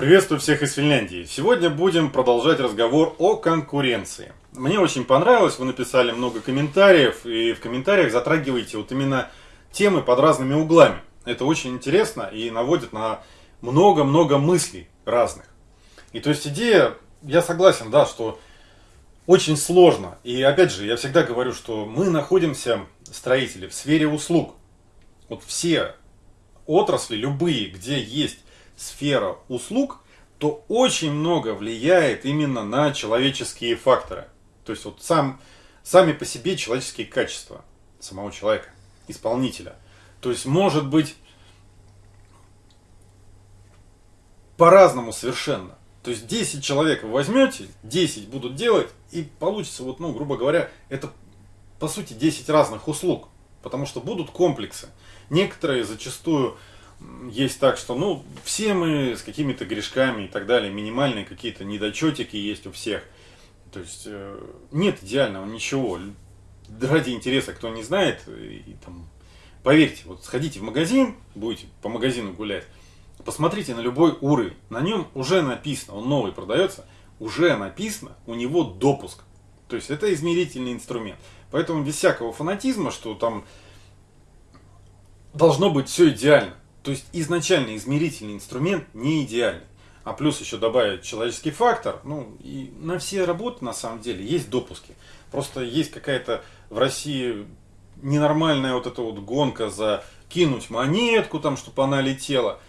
Приветствую всех из Финляндии. Сегодня будем продолжать разговор о конкуренции. Мне очень понравилось, вы написали много комментариев, и в комментариях затрагиваете вот именно темы под разными углами. Это очень интересно и наводит на много-много мыслей разных. И то есть идея, я согласен, да, что очень сложно. И опять же, я всегда говорю, что мы находимся, строители, в сфере услуг. Вот все отрасли, любые, где есть сфера услуг, то очень много влияет именно на человеческие факторы. То есть вот сам, сами по себе человеческие качества самого человека, исполнителя. То есть может быть по-разному совершенно. То есть 10 человек вы возьмете, 10 будут делать, и получится, вот, ну, грубо говоря, это по сути 10 разных услуг. Потому что будут комплексы. Некоторые зачастую есть так, что ну, все мы с какими-то грешками и так далее, минимальные какие-то недочетики есть у всех. То есть э, нет идеального ничего. Ради интереса, кто не знает, и, там, поверьте, вот сходите в магазин, будете по магазину гулять, посмотрите на любой уровень. На нем уже написано, он новый продается, уже написано, у него допуск. То есть это измерительный инструмент. Поэтому без всякого фанатизма, что там должно быть все идеально. То есть изначально измерительный инструмент не идеальный. А плюс еще добавить человеческий фактор. Ну, и на все работы на самом деле есть допуски. Просто есть какая-то в России ненормальная вот эта вот гонка за кинуть монетку, там, чтобы она летела.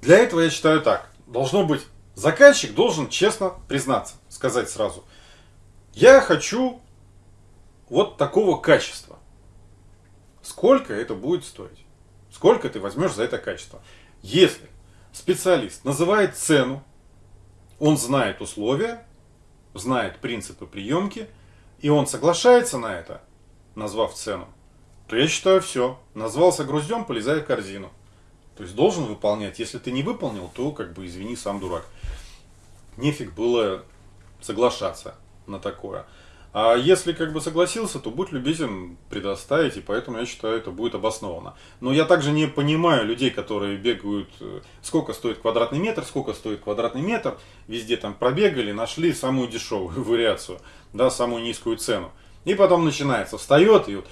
Для этого я считаю так. Должно быть, заказчик должен честно признаться, сказать сразу. Я хочу вот такого качества. Сколько это будет стоить? Сколько ты возьмешь за это качество? Если специалист называет цену, он знает условия, знает принципы приемки, и он соглашается на это, назвав цену, то я считаю все. Назвался груздем, полезай в корзину. То есть должен выполнять. Если ты не выполнил, то как бы извини, сам дурак. Нефиг было соглашаться на такое. А если как бы согласился, то будь любезен предоставить, и поэтому я считаю, это будет обосновано. Но я также не понимаю людей, которые бегают, э, сколько стоит квадратный метр, сколько стоит квадратный метр, везде там пробегали, нашли самую дешевую вариацию, да, самую низкую цену. И потом начинается, встает и вот,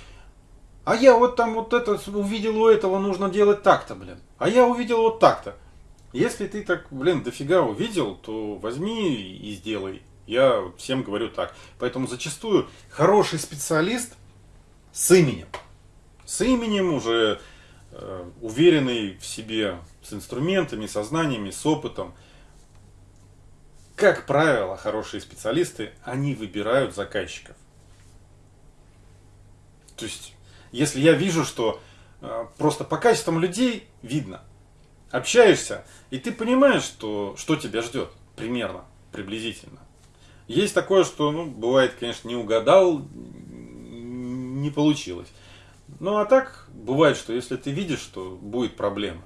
а я вот там вот это увидел у этого, нужно делать так-то, блин. А я увидел вот так-то. Если ты так, блин, дофига увидел, то возьми и сделай. Я всем говорю так. Поэтому зачастую хороший специалист с именем. С именем уже э, уверенный в себе, с инструментами, со знаниями, с опытом. Как правило, хорошие специалисты, они выбирают заказчиков. То есть, если я вижу, что э, просто по качествам людей видно, общаешься, и ты понимаешь, что, что тебя ждет примерно, приблизительно. Есть такое, что, ну, бывает, конечно, не угадал, не получилось. Ну, а так, бывает, что если ты видишь, что будет проблема,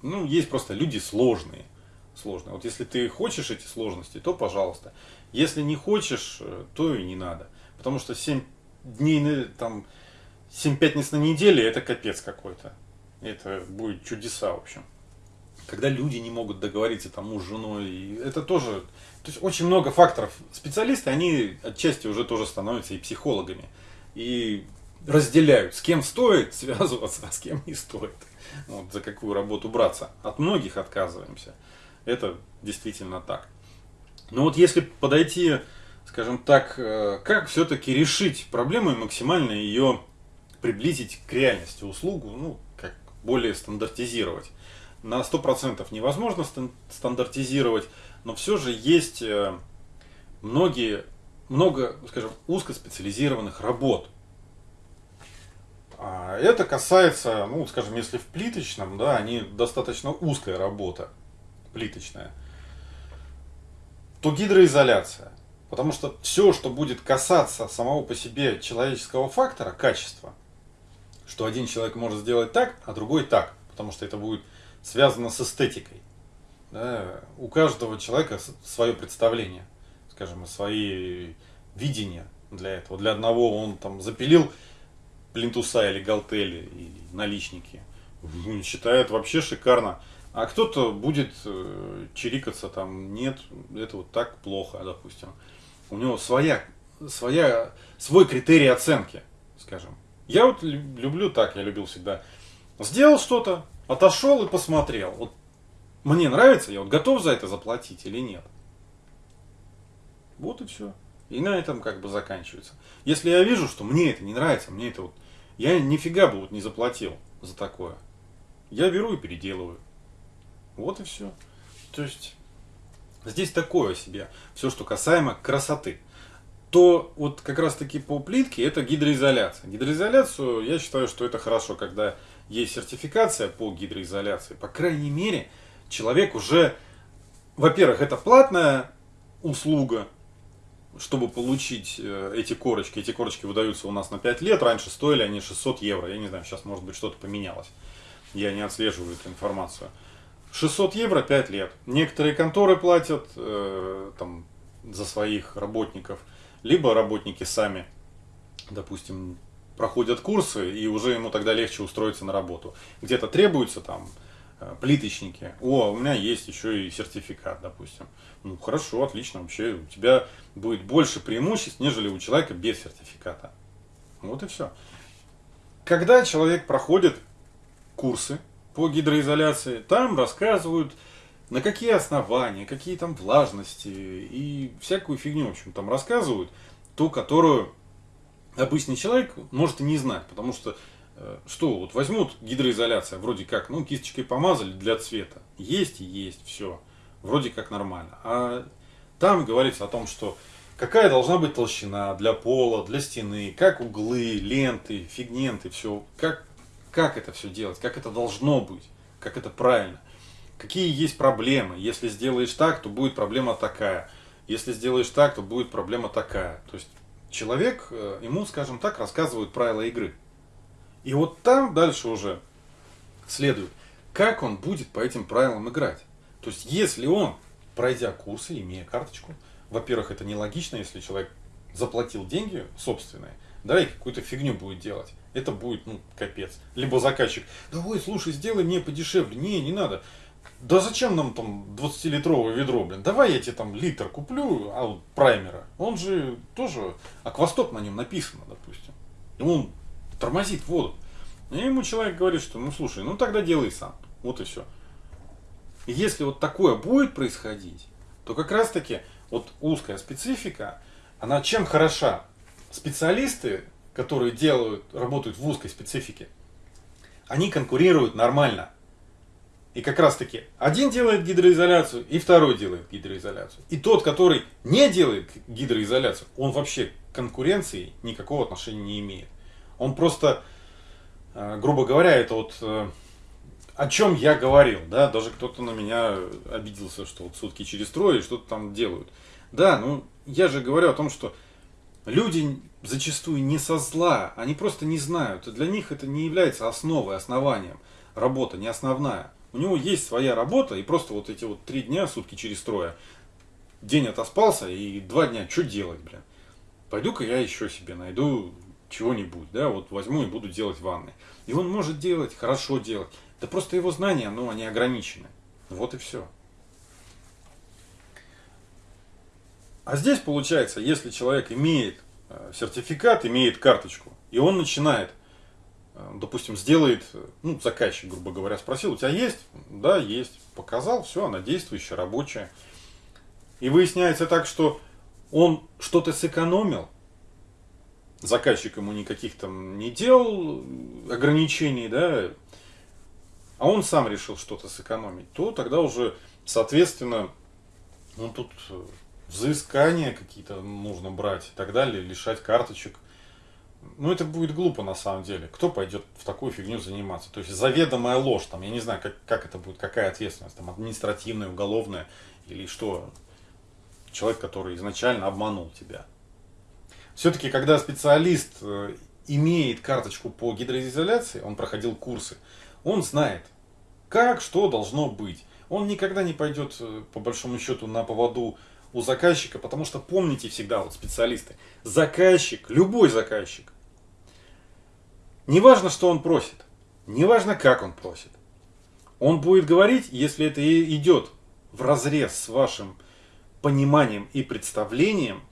ну, есть просто люди сложные. Сложные. Вот если ты хочешь эти сложности, то пожалуйста. Если не хочешь, э, то и не надо. Потому что 7 дней, там, 7 пятниц на неделе, это капец какой-то. Это будет чудеса, в общем когда люди не могут договориться там муж с женой, это тоже, то есть очень много факторов. Специалисты, они отчасти уже тоже становятся и психологами, и разделяют, с кем стоит связываться, а с кем не стоит, вот, за какую работу браться. От многих отказываемся, это действительно так. Но вот если подойти, скажем так, э, как все-таки решить проблему и максимально ее приблизить к реальности услугу, ну, как более стандартизировать на 100% невозможно стандартизировать, но все же есть э, многие, много, скажем, узкоспециализированных работ. А это касается, ну, скажем, если в плиточном, да, они достаточно узкая работа, плиточная, то гидроизоляция. Потому что все, что будет касаться самого по себе человеческого фактора, качества, что один человек может сделать так, а другой так, потому что это будет связано с эстетикой. Да? У каждого человека свое представление, скажем, свои видения для этого. Для одного он там запилил плинтуса или галтели и наличники. Считает вообще шикарно. А кто-то будет э, чирикаться там, нет, это вот так плохо, допустим. У него своя, своя, свой критерий оценки, скажем. Я вот люблю так, я любил всегда. Сделал что-то, отошел и посмотрел. Вот мне нравится, я вот готов за это заплатить или нет. Вот и все. И на этом как бы заканчивается. Если я вижу, что мне это не нравится, мне это вот... Я нифига бы вот не заплатил за такое. Я беру и переделываю. Вот и все. То есть здесь такое себе. Все, что касаемо красоты. То вот как раз таки по плитке это гидроизоляция. Гидроизоляцию я считаю, что это хорошо, когда есть сертификация по гидроизоляции. По крайней мере, человек уже, во-первых, это платная услуга, чтобы получить э, эти корочки. Эти корочки выдаются у нас на 5 лет. Раньше стоили они 600 евро. Я не знаю, сейчас может быть что-то поменялось. Я не отслеживаю эту информацию. 600 евро 5 лет. Некоторые конторы платят э, там, за своих работников, либо работники сами, допустим, проходят курсы, и уже ему тогда легче устроиться на работу. Где-то требуется там плиточники. О, у меня есть еще и сертификат, допустим. Ну, хорошо, отлично, вообще у тебя будет больше преимуществ, нежели у человека без сертификата. Вот и все. Когда человек проходит курсы, по гидроизоляции. Там рассказывают, на какие основания, какие там влажности и всякую фигню, в общем, там рассказывают, ту, которую обычный человек может и не знать, потому что э, что, вот возьмут гидроизоляция, вроде как, ну, кисточкой помазали для цвета, есть и есть, все, вроде как нормально. А там говорится о том, что какая должна быть толщина для пола, для стены, как углы, ленты, фигменты, все, как как это все делать, как это должно быть, как это правильно. Какие есть проблемы. Если сделаешь так, то будет проблема такая. Если сделаешь так, то будет проблема такая. То есть человек, э, ему, скажем так, рассказывают правила игры. И вот там дальше уже следует, как он будет по этим правилам играть. То есть если он, пройдя курсы, имея карточку, во-первых, это нелогично, если человек заплатил деньги собственные, да, и какую-то фигню будет делать это будет, ну, капец. Либо заказчик, да ой, слушай, сделай мне подешевле. Не, не надо. Да зачем нам там 20-литровое ведро, блин? Давай я тебе там литр куплю, а праймера. Он же тоже, аквастоп на нем написано, допустим. Он тормозит воду. И ему человек говорит, что ну слушай, ну тогда делай сам. Вот и все. Если вот такое будет происходить, то как раз таки вот узкая специфика, она чем хороша? Специалисты которые делают, работают в узкой специфике, они конкурируют нормально. И как раз таки один делает гидроизоляцию, и второй делает гидроизоляцию. И тот, который не делает гидроизоляцию, он вообще к конкуренции никакого отношения не имеет. Он просто, э, грубо говоря, это вот э, о чем я говорил, да, даже кто-то на меня обиделся, что вот сутки через трое что-то там делают. Да, ну я же говорю о том, что люди зачастую не со зла, они просто не знают. Для них это не является основой, основанием. Работа не основная. У него есть своя работа, и просто вот эти вот три дня, сутки через трое, день отоспался, и два дня, что делать, блин? Пойду-ка я еще себе найду чего-нибудь, да, вот возьму и буду делать ванны. И он может делать, хорошо делать. Да просто его знания, ну, они ограничены. Вот и все. А здесь получается, если человек имеет э, сертификат, имеет карточку, и он начинает, э, допустим, сделает, э, ну, заказчик, грубо говоря, спросил, у тебя есть? Да, есть. Показал, все, она действующая, рабочая. И выясняется так, что он что-то сэкономил, заказчик ему никаких там не делал ограничений, да, а он сам решил что-то сэкономить, то тогда уже, соответственно, он тут взыскания какие-то нужно брать и так далее, лишать карточек. Ну, это будет глупо на самом деле. Кто пойдет в такую фигню заниматься? То есть заведомая ложь, там, я не знаю, как, как это будет, какая ответственность, там, административная, уголовная, или что? Человек, который изначально обманул тебя. Все-таки, когда специалист э, имеет карточку по гидроизоляции, он проходил курсы, он знает, как, что должно быть. Он никогда не пойдет, э, по большому счету, на поводу у заказчика, потому что помните всегда, вот специалисты, заказчик, любой заказчик, неважно, что он просит, неважно, как он просит, Он будет говорить, если это идет в разрез с вашим пониманием и представлением,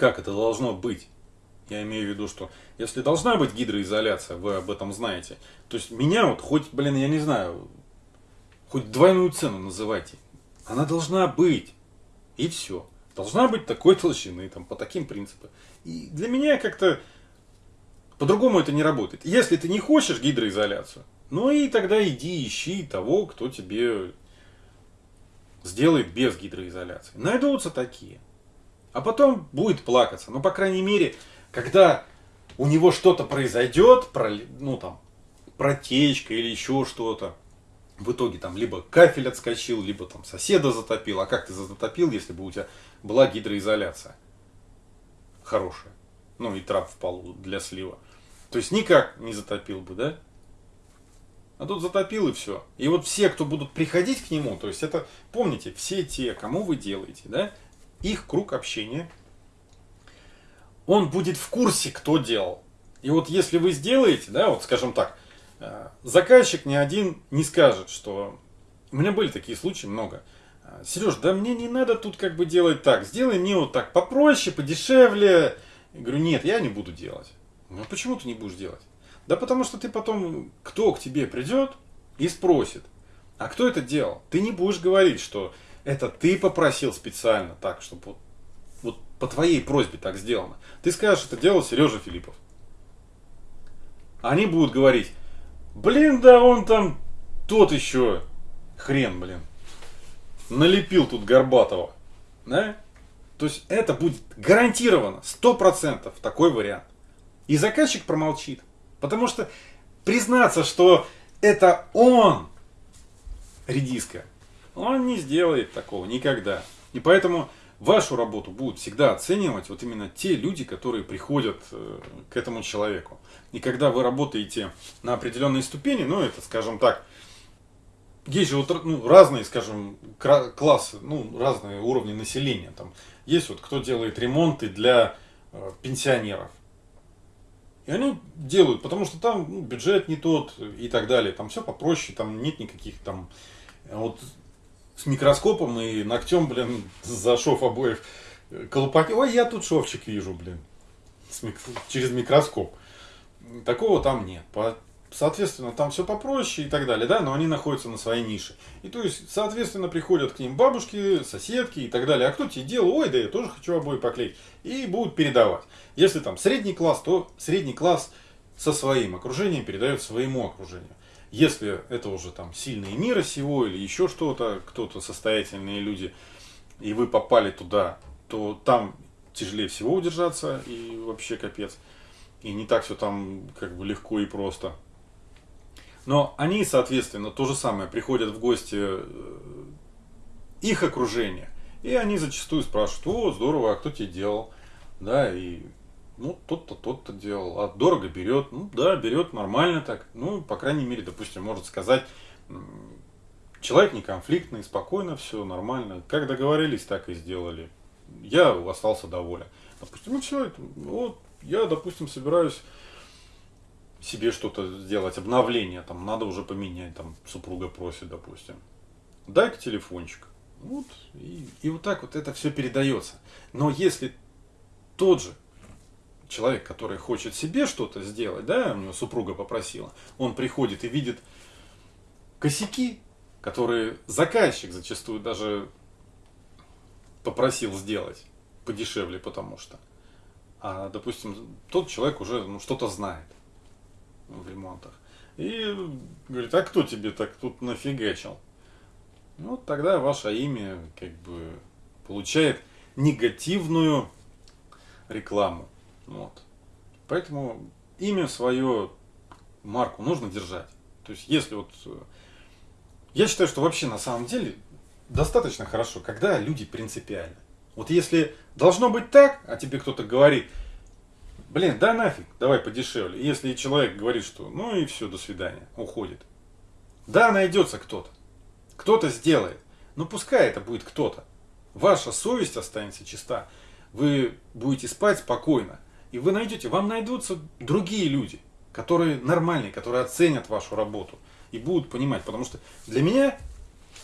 как это должно быть. Я имею в виду, что если должна быть гидроизоляция, вы об этом знаете. То есть меня вот хоть, блин, я не знаю, хоть двойную цену называйте. Она должна быть. И все. Должна быть такой толщины, там, по таким принципам. И для меня как-то по-другому это не работает. Если ты не хочешь гидроизоляцию, ну и тогда иди ищи того, кто тебе сделает без гидроизоляции. Найдутся такие. А потом будет плакаться. Ну, по крайней мере, когда у него что-то произойдет, ну там, протечка или еще что-то, в итоге там либо кафель отскочил, либо там соседа затопил. А как ты затопил, если бы у тебя была гидроизоляция хорошая? Ну и трап в полу для слива. То есть никак не затопил бы, да? А тут затопил и все. И вот все, кто будут приходить к нему, то есть это, помните, все те, кому вы делаете, да, их круг общения, он будет в курсе, кто делал. И вот если вы сделаете, да, вот скажем так, э, заказчик ни один не скажет, что... У меня были такие случаи много. «Э, Сереж, да мне не надо тут как бы делать так. Сделай мне вот так попроще, подешевле. Я говорю, нет, я не буду делать. Ну, а почему ты не будешь делать? Да потому что ты потом, кто к тебе придет и спросит, а кто это делал? Ты не будешь говорить, что это ты попросил специально так, чтобы вот, вот по твоей просьбе так сделано. Ты скажешь, это делал Сережа Филиппов. Они будут говорить, блин, да он там тот еще хрен, блин, налепил тут Горбатова. Да? То есть это будет гарантированно, сто процентов такой вариант. И заказчик промолчит. Потому что признаться, что это он редиска, он не сделает такого никогда. И поэтому вашу работу будут всегда оценивать вот именно те люди, которые приходят э, к этому человеку. И когда вы работаете на определенной ступени, ну это, скажем так, есть же вот, ну, разные, скажем, классы, ну, разные уровни населения. Там есть вот кто делает ремонты для э, пенсионеров. И они делают, потому что там ну, бюджет не тот и так далее. Там все попроще, там нет никаких там... Вот с микроскопом и ногтем, блин, за шов обоев колупать. Ой, я тут шовчик вижу, блин, через микроскоп. Такого там нет. Соответственно, там все попроще и так далее, да, но они находятся на своей нише. И то есть, соответственно, приходят к ним бабушки, соседки и так далее. А кто тебе делал? Ой, да я тоже хочу обои поклеить. И будут передавать. Если там средний класс, то средний класс со своим окружением передает своему окружению. Если это уже там сильные мира сего или еще что-то, кто-то состоятельные люди, и вы попали туда, то там тяжелее всего удержаться и вообще капец. И не так все там как бы легко и просто. Но они, соответственно, то же самое, приходят в гости э, их окружение. И они зачастую спрашивают, о, здорово, а кто тебе делал? Да, и ну, тот-то, тот-то делал. А дорого берет? Ну, да, берет нормально так. Ну, по крайней мере, допустим, может сказать, человек не конфликтный, спокойно, все нормально. Как договорились, так и сделали. Я остался доволен. Допустим, ну все, вот, я, допустим, собираюсь себе что-то сделать, обновление, там, надо уже поменять, там, супруга просит, допустим. Дай-ка телефончик. Вот, и, и вот так вот это все передается. Но если тот же человек, который хочет себе что-то сделать, да, у него супруга попросила, он приходит и видит косяки, которые заказчик зачастую даже попросил сделать подешевле, потому что. А, допустим, тот человек уже ну, что-то знает в ремонтах. И говорит, а кто тебе так тут нафигачил? Ну, тогда ваше имя как бы получает негативную рекламу. Вот. Поэтому имя свое, марку нужно держать. То есть, если вот... Э, я считаю, что вообще на самом деле достаточно хорошо, когда люди принципиальны. Вот если должно быть так, а тебе кто-то говорит, блин, да нафиг, давай подешевле. Если человек говорит, что ну и все, до свидания, уходит. Да, найдется кто-то. Кто-то сделает. Но пускай это будет кто-то. Ваша совесть останется чиста. Вы будете спать спокойно. И вы найдете, вам найдутся другие люди, которые нормальные, которые оценят вашу работу. и будут понимать. Потому что для меня,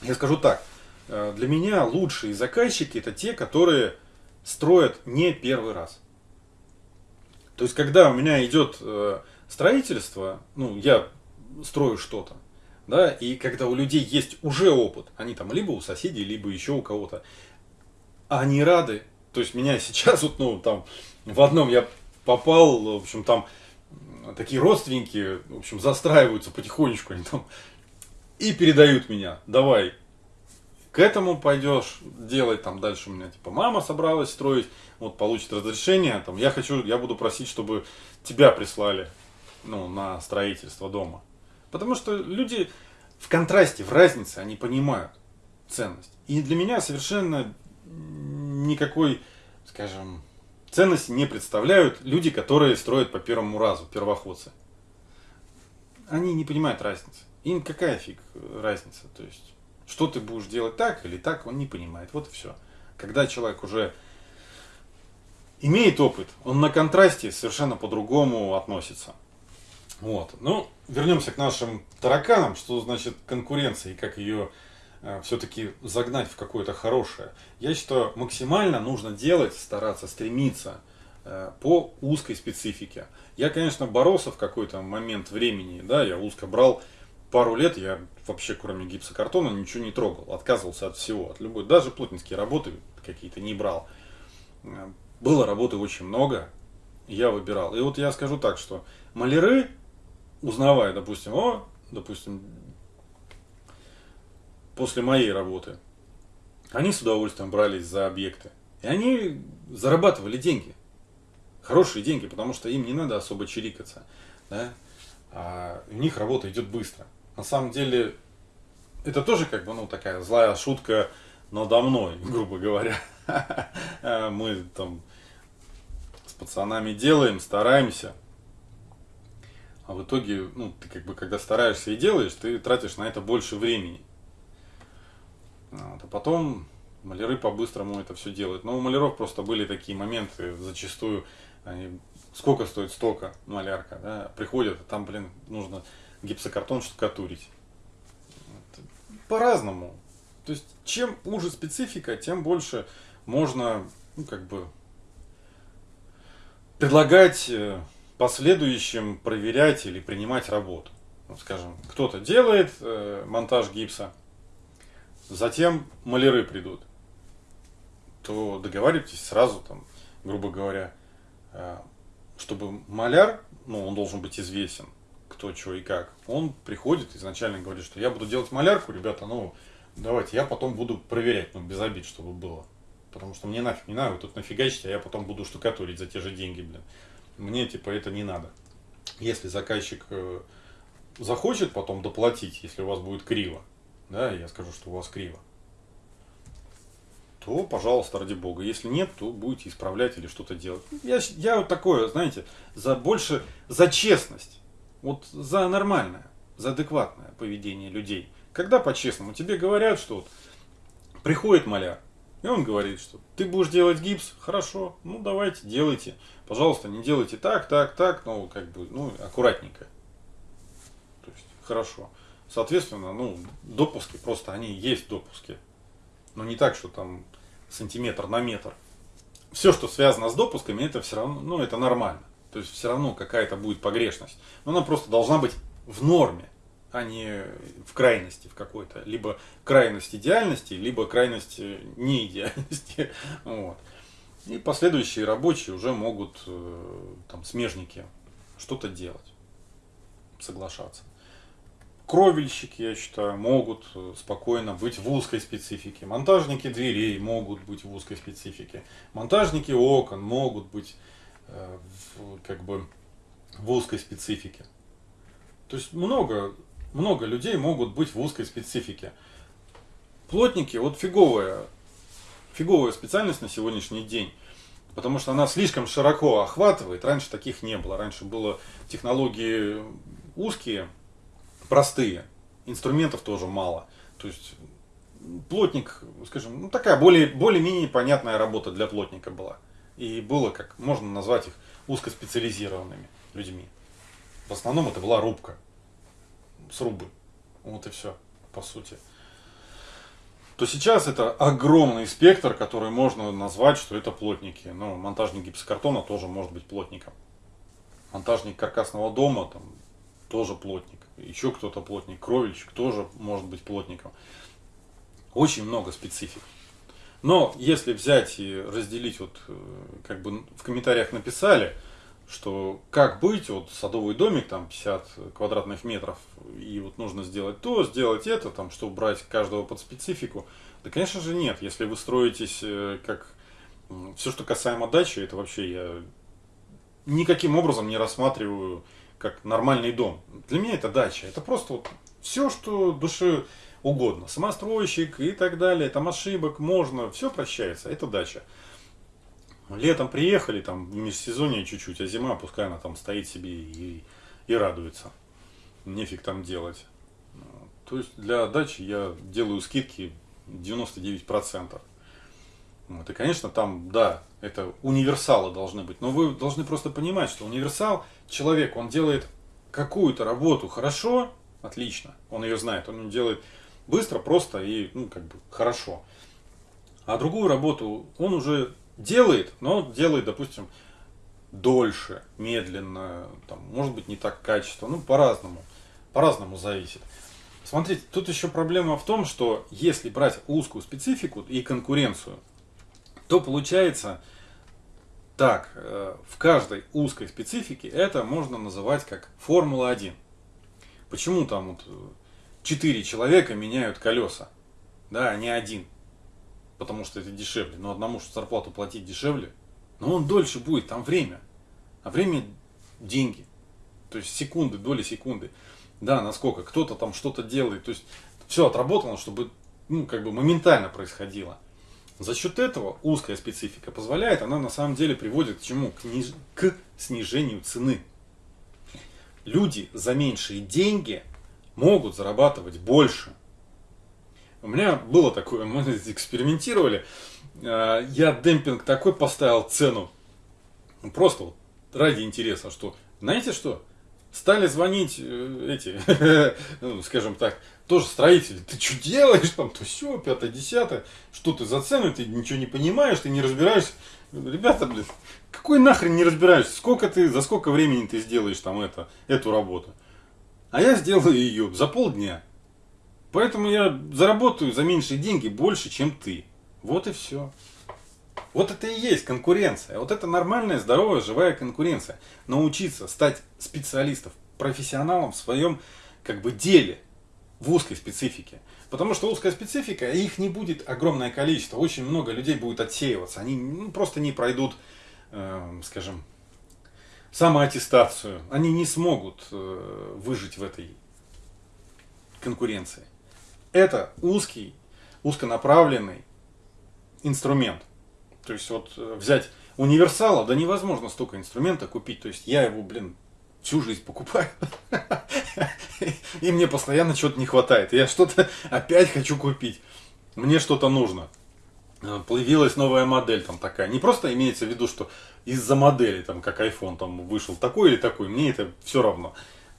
я скажу так, э, для меня лучшие заказчики это те, которые строят не первый раз. То есть, когда у меня идет э, строительство, ну, я строю что-то, да, и когда у людей есть уже опыт, они там либо у соседей, либо еще у кого-то, они рады. То есть меня сейчас вот, ну, там, в одном я попал, в общем, там такие родственники, в общем, застраиваются потихонечку, они там и передают меня, давай, к этому пойдешь делать, там дальше у меня типа мама собралась строить, вот получит разрешение, там я хочу, я буду просить, чтобы тебя прислали, ну, на строительство дома. Потому что люди в контрасте, в разнице, они понимают ценность. И для меня совершенно никакой, скажем, ценности не представляют люди, которые строят по первому разу, первоходцы. Они не понимают разницы. Им какая фиг разница? То есть, что ты будешь делать так или так, он не понимает. Вот и все. Когда человек уже имеет опыт, он на контрасте совершенно по-другому относится. Вот. Ну, вернемся к нашим тараканам, что значит конкуренция и как ее э, все-таки загнать в какое-то хорошее. Я считаю, максимально нужно делать, стараться, стремиться э, по узкой специфике. Я, конечно, боролся в какой-то момент времени, да, я узко брал пару лет, я вообще кроме гипсокартона ничего не трогал, отказывался от всего, от любой, даже плотницкие работы какие-то не брал. Э, было работы очень много, я выбирал. И вот я скажу так, что маляры узнавая, допустим, о, допустим, после моей работы, они с удовольствием брались за объекты. И они зарабатывали деньги. Хорошие деньги, потому что им не надо особо чирикаться. Да? А у них работа идет быстро. На самом деле, это тоже как бы ну, такая злая шутка надо мной, грубо говоря. Мы там с пацанами делаем, стараемся. А в итоге, ну, ты как бы, когда стараешься и делаешь, ты тратишь на это больше времени. Вот, а потом маляры по-быстрому это все делают. Но у маляров просто были такие моменты, зачастую, они, сколько стоит столько малярка, да, приходят, а там, блин, нужно гипсокартон штукатурить. По-разному. То есть, чем уже специфика, тем больше можно, ну, как бы, предлагать э, последующем проверять или принимать работу. Вот, скажем, кто-то делает э, монтаж гипса, затем маляры придут, то договаривайтесь сразу, там, грубо говоря, э, чтобы маляр, ну, он должен быть известен, кто, что и как. Он приходит изначально говорит, что я буду делать малярку, ребята, ну, давайте, я потом буду проверять, ну, без обид, чтобы было. Потому что мне нафиг не надо, вы тут нафигачите, а я потом буду штукатурить за те же деньги, блин мне типа это не надо. Если заказчик э, захочет потом доплатить, если у вас будет криво, да, я скажу, что у вас криво, то, пожалуйста, ради бога. Если нет, то будете исправлять или что-то делать. Я, я вот такое, знаете, за больше, за честность, вот за нормальное, за адекватное поведение людей. Когда по-честному тебе говорят, что вот приходит маляр, и он говорит, что ты будешь делать гипс, хорошо, ну давайте, делайте. Пожалуйста, не делайте так, так, так, ну как бы, ну аккуратненько. То есть, хорошо. Соответственно, ну, допуски просто, они есть допуски. Но не так, что там сантиметр на метр. Все, что связано с допусками, это все равно, ну, это нормально. То есть все равно какая-то будет погрешность. Но она просто должна быть в норме а не в крайности в какой-то. Либо крайность идеальности, либо крайность э, неидеальности. Вот. И последующие рабочие уже могут, э, там, смежники, что-то делать, соглашаться. Кровельщики, я считаю, могут э, спокойно быть в узкой специфике. Монтажники дверей могут быть в узкой специфике. Монтажники окон могут быть в, как бы в узкой специфике. То есть много много людей могут быть в узкой специфике. Плотники, вот фиговая, фиговая специальность на сегодняшний день, потому что она слишком широко охватывает. Раньше таких не было. Раньше было технологии узкие, простые, инструментов тоже мало. То есть плотник, скажем, ну такая более, более-менее понятная работа для плотника была. И было, как можно назвать их, узкоспециализированными людьми. В основном это была рубка срубы. Вот и все, по сути. То сейчас это огромный спектр, который можно назвать, что это плотники. Ну, монтажник гипсокартона тоже может быть плотником. Монтажник каркасного дома там тоже плотник. Еще кто-то плотник. Кровельщик тоже может быть плотником. Очень много специфик. Но если взять и разделить, вот э, как бы в комментариях написали, что как быть, вот садовый домик, там 50 квадратных метров, и вот нужно сделать то, сделать это, там, чтобы брать каждого под специфику. Да, конечно же, нет. Если вы строитесь э, как все, что касаемо дачи, это вообще я никаким образом не рассматриваю как нормальный дом. Для меня это дача. Это просто вот все, что душе угодно. Самостройщик и так далее. Там ошибок можно. Все прощается. Это дача. Летом приехали, там в межсезонье чуть-чуть, а зима, пускай она там стоит себе и, и радуется. Нефиг там делать. То есть для дачи я делаю скидки 99%. Вот, и, конечно, там, да, это универсалы должны быть. Но вы должны просто понимать, что универсал, человек, он делает какую-то работу хорошо, отлично, он ее знает, он делает быстро, просто и, ну, как бы, хорошо. А другую работу он уже делает, но делает, допустим, дольше, медленно, там, может быть, не так качественно, ну, по-разному, по-разному зависит. Смотрите, тут еще проблема в том, что если брать узкую специфику и конкуренцию, то получается так, э, в каждой узкой специфике это можно называть как Формула-1. Почему там вот 4 человека меняют колеса, да, а не один? Потому что это дешевле. Но одному что зарплату платить дешевле, но он дольше будет, там время. А время – деньги. То есть секунды, доли секунды. Да, насколько кто-то там что-то делает. То есть все отработано, чтобы ну, как бы моментально происходило. За счет этого узкая специфика позволяет, она на самом деле приводит к чему? К, ниж... к снижению цены. Люди за меньшие деньги могут зарабатывать больше. У меня было такое, мы экспериментировали. Э, я демпинг такой поставил цену. Просто вот ради интереса, что знаете что? Стали звонить э, эти, ну, скажем так, тоже строители. Ты что делаешь там, то все, пятое, десятое. Что ты за цену, ты ничего не понимаешь, ты не разбираешься. Ребята, блин, какой нахрен не разбираешься? Сколько ты, за сколько времени ты сделаешь там это, эту работу? А я сделаю ее за полдня. Поэтому я заработаю за меньшие деньги больше, чем ты. Вот и все. Вот это и есть конкуренция. Вот это нормальная, здоровая, живая конкуренция. Научиться стать специалистом, профессионалом в своем как бы деле, в узкой специфике. Потому что узкая специфика, их не будет огромное количество. Очень много людей будет отсеиваться. Они ну, просто не пройдут, э, скажем, самоаттестацию. Они не смогут э, выжить в этой конкуренции. Это узкий, узконаправленный инструмент. То есть вот э, взять универсала, да невозможно столько инструмента купить. То есть я его, блин, всю жизнь покупаю. И мне постоянно чего-то не хватает. Я что-то опять хочу купить. Мне что-то нужно. Э, появилась новая модель там такая. Не просто имеется в виду, что из-за модели, там, как iPhone там вышел такой или такой, мне это все равно.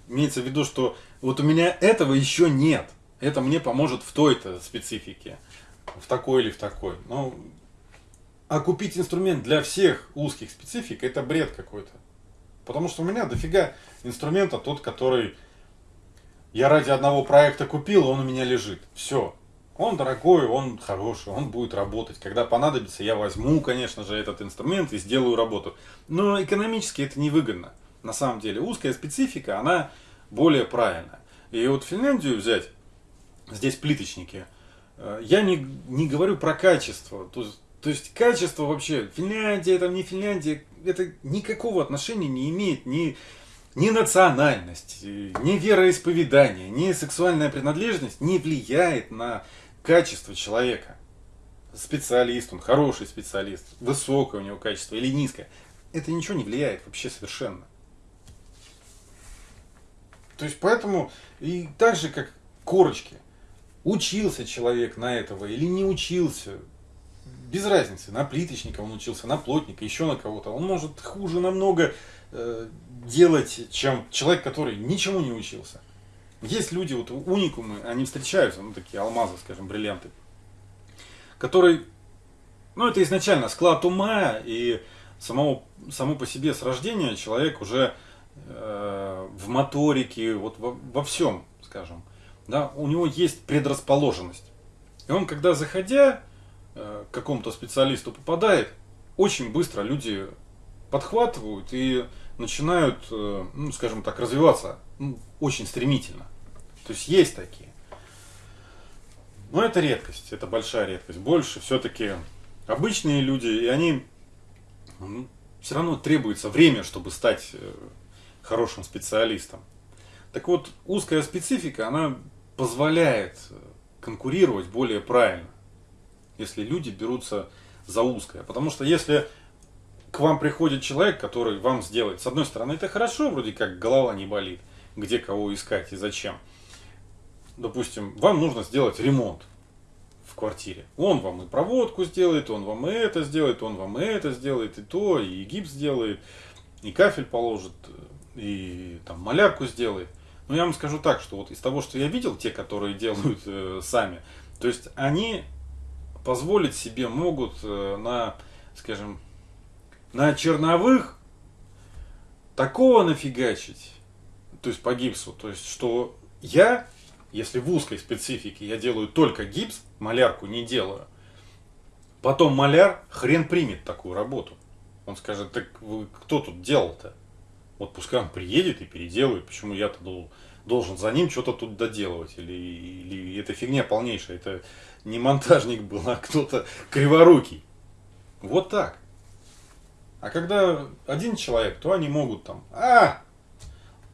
Имеется в виду, что вот у меня этого еще нет. Это мне поможет в той-то специфике. В такой или в такой. Но а купить инструмент для всех узких специфик это бред какой-то. Потому что у меня дофига инструмента тот, который я ради одного проекта купил, он у меня лежит. Все. Он дорогой, он хороший, он будет работать. Когда понадобится, я возьму, конечно же, этот инструмент и сделаю работу. Но экономически это невыгодно. На самом деле узкая специфика, она более правильная. И вот Финляндию взять, здесь плиточники, э, я не, не говорю про качество. То есть то есть качество вообще, Финляндия, там не Финляндия, это никакого отношения не имеет ни, ни национальность, ни вероисповедание, ни сексуальная принадлежность не влияет на качество человека. Специалист, он хороший специалист, высокое у него качество или низкое. Это ничего не влияет вообще совершенно. То есть поэтому и так же как корочки. Учился человек на этого или не учился, без разницы, на плиточника он учился, на плотника, еще на кого-то. Он может хуже намного э, делать, чем человек, который ничему не учился. Есть люди, вот уникумы, они встречаются, ну такие алмазы, скажем, бриллианты, которые, ну это изначально склад ума и самого, само по себе с рождения человек уже э, в моторике, вот во, во всем, скажем, да, у него есть предрасположенность. И он, когда заходя к какому-то специалисту попадает, очень быстро люди подхватывают и начинают, э, ну, скажем так, развиваться ну, очень стремительно. То есть есть такие. Но это редкость, это большая редкость. Больше все-таки обычные люди, и они ну, все равно требуется время, чтобы стать э, хорошим специалистом. Так вот, узкая специфика, она позволяет э, конкурировать более правильно, если люди берутся за узкое. Потому что если к вам приходит человек, который вам сделает, с одной стороны, это хорошо, вроде как голова не болит, где кого искать и зачем. Допустим, вам нужно сделать ремонт в квартире. Он вам и проводку сделает, он вам и это сделает, он вам и это сделает, и то, и гипс сделает, и кафель положит, и там малярку сделает. Но я вам скажу так, что вот из того, что я видел, те, которые делают э, сами, то есть они позволить себе могут э, на, скажем, на черновых такого нафигачить, то есть по гипсу, то есть что я, если в узкой специфике я делаю только гипс, малярку не делаю, потом маляр хрен примет такую работу. Он скажет, так вы кто тут делал-то? Вот пускай он приедет и переделает, почему я-то должен, за ним что-то тут доделывать. Или, или это фигня полнейшая, это не монтажник был, а кто-то криворукий. Вот так. А когда один человек, то они могут там, а,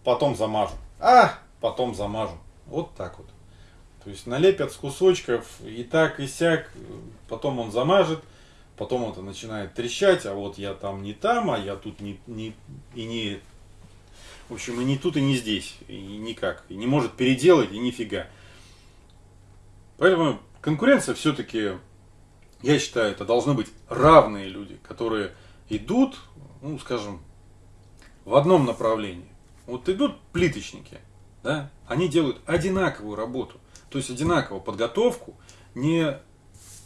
потом замажу, а, потом замажу. Вот так вот. То есть налепят с кусочков и так, и сяк, потом он замажет, потом это начинает трещать, а вот я там не там, а я тут не, не, и не в общем, и не тут, и не здесь, и никак. И не может переделать, и нифига. Поэтому конкуренция все-таки, я считаю, это должны быть равные люди, которые идут, ну, скажем, в одном направлении. Вот идут плиточники, да, они делают одинаковую работу, то есть одинаковую подготовку. Не,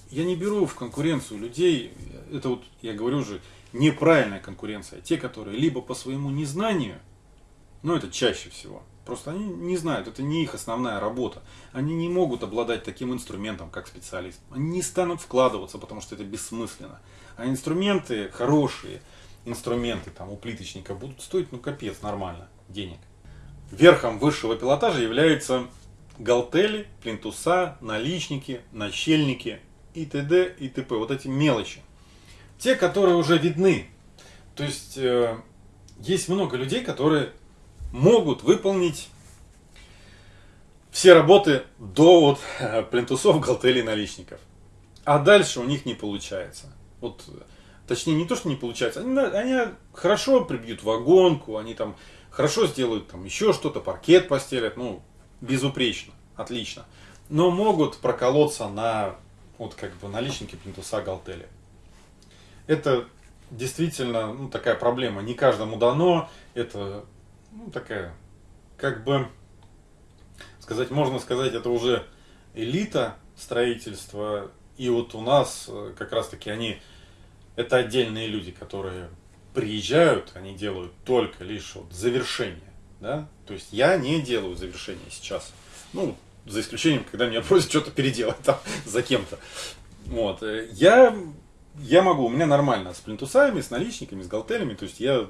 я не беру в конкуренцию людей, это вот, я говорю же, неправильная конкуренция. Те, которые либо по своему незнанию но это чаще всего. Просто они не знают, это не их основная работа. Они не могут обладать таким инструментом, как специалист. Они не станут вкладываться, потому что это бессмысленно. А инструменты, хорошие инструменты там, у плиточника будут стоить, ну капец, нормально, денег. Верхом высшего пилотажа являются галтели, плинтуса, наличники, начальники и т.д. и т.п. Вот эти мелочи. Те, которые уже видны. То есть, э, есть много людей, которые могут выполнить все работы до вот плинтусов, галтелей, наличников. А дальше у них не получается. Вот, точнее, не то, что не получается, они, они хорошо прибьют вагонку, они там хорошо сделают там еще что-то, паркет постелят, ну, безупречно, отлично. Но могут проколоться на вот как бы наличники плинтуса галтели. Это действительно ну, такая проблема. Не каждому дано. Это ну, такая, как бы, сказать, можно сказать, это уже элита строительства. И вот у нас э, как раз таки они, это отдельные люди, которые приезжают, они делают только лишь вот завершение. Да? То есть я не делаю завершение сейчас. Ну, за исключением, когда меня просят что-то переделать там за кем-то. Вот. Э, я, я могу, у меня нормально с плинтусами, с наличниками, с галтелями. То есть я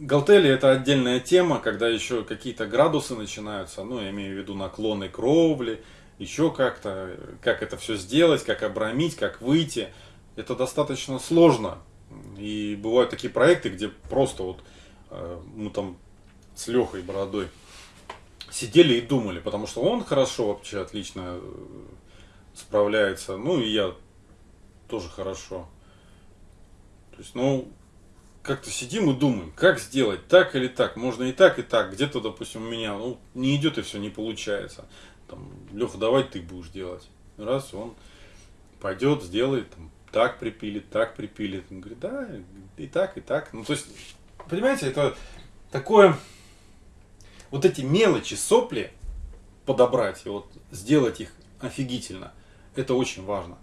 Галтели это отдельная тема, когда еще какие-то градусы начинаются, ну, я имею в виду наклоны кровли, еще как-то, как это все сделать, как обрамить, как выйти. Это достаточно сложно. И бывают такие проекты, где просто вот э, мы там с Лехой Бородой сидели и думали, потому что он хорошо вообще отлично э, справляется, ну и я тоже хорошо. То есть, ну, как-то сидим и думаем, как сделать, так или так, можно и так, и так. Где-то, допустим, у меня ну, не идет и все не получается. Там, Леха, давай ты будешь делать. Раз, он пойдет, сделает, там, так припилит, так припилит. Он говорит, да, и так, и так. Ну, то есть, понимаете, это такое вот эти мелочи, сопли подобрать и вот сделать их офигительно, это очень важно.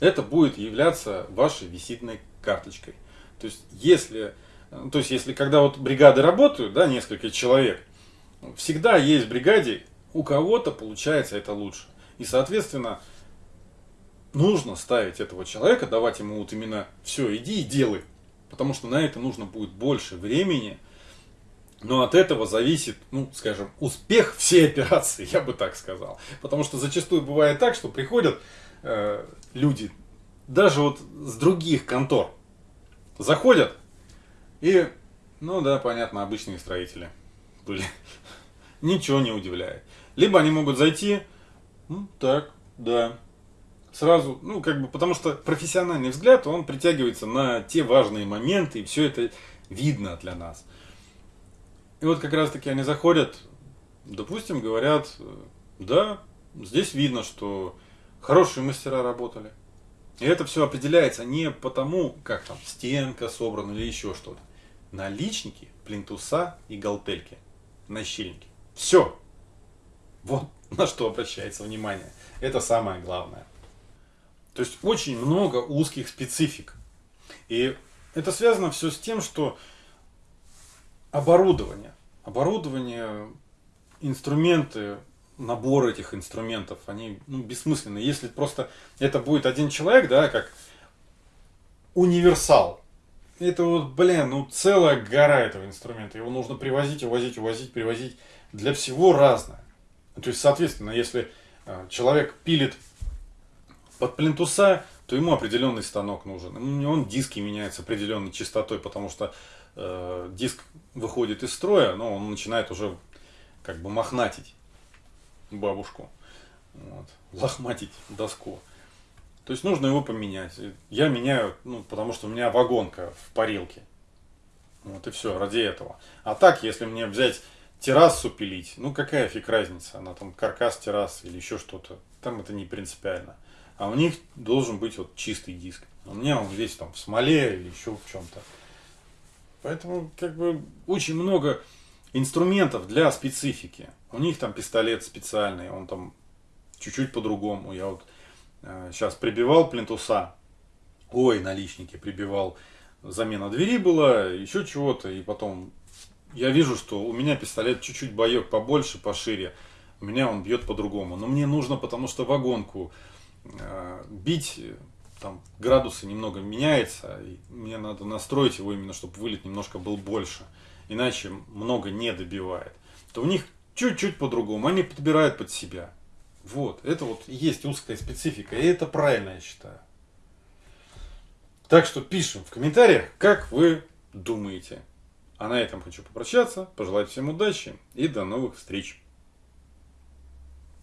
Это будет являться вашей визитной карточкой. То есть, если, то есть, если когда вот бригады работают, да, несколько человек, всегда есть в бригаде, у кого-то получается это лучше. И, соответственно, нужно ставить этого человека, давать ему вот именно все, иди и делай. Потому что на это нужно будет больше времени. Но от этого зависит, ну, скажем, успех всей операции, я бы так сказал. Потому что зачастую бывает так, что приходят э, люди, даже вот с других контор, заходят и, ну да, понятно, обычные строители были. Ничего не удивляет. Либо они могут зайти, ну, так, да, сразу, ну, как бы, потому что профессиональный взгляд, он притягивается на те важные моменты, и все это видно для нас. И вот как раз таки они заходят, допустим, говорят, да, здесь видно, что хорошие мастера работали. И это все определяется не потому, как там стенка собрана или еще что-то. Наличники, плинтуса и галтельки, нащильники. Все. Вот на что обращается внимание. Это самое главное. То есть очень много узких специфик. И это связано все с тем, что оборудование, оборудование, инструменты, набор этих инструментов, они ну, бессмысленны. Если просто это будет один человек, да, как универсал, это вот, блин, ну целая гора этого инструмента. Его нужно привозить, увозить, увозить, привозить. Для всего разное. То есть, соответственно, если а, человек пилит под плинтуса, то ему определенный станок нужен. Он диски меняет определенной частотой, потому что э, диск выходит из строя, но он начинает уже как бы мохнатить бабушку, вот, лохматить доску. То есть нужно его поменять. Я меняю, ну, потому что у меня вагонка в парилке. Вот и все, ради этого. А так, если мне взять террасу пилить, ну какая фиг разница, она там каркас террасы или еще что-то, там это не принципиально а у них должен быть вот чистый диск. У меня он весь там в смоле или еще в чем-то. Поэтому как бы очень много инструментов для специфики. У них там пистолет специальный, он там чуть-чуть по-другому. Я вот э, сейчас прибивал плинтуса, ой, наличники прибивал, замена двери была, еще чего-то, и потом я вижу, что у меня пистолет чуть-чуть боек побольше, пошире, у меня он бьет по-другому. Но мне нужно, потому что вагонку Э, бить, там градусы немного меняется, и мне надо настроить его именно, чтобы вылет немножко был больше, иначе много не добивает. То у них чуть-чуть по-другому, они подбирают под себя. Вот, это вот есть узкая специфика, и это правильно, я считаю. Так что пишем в комментариях, как вы думаете. А на этом хочу попрощаться, пожелать всем удачи и до новых встреч.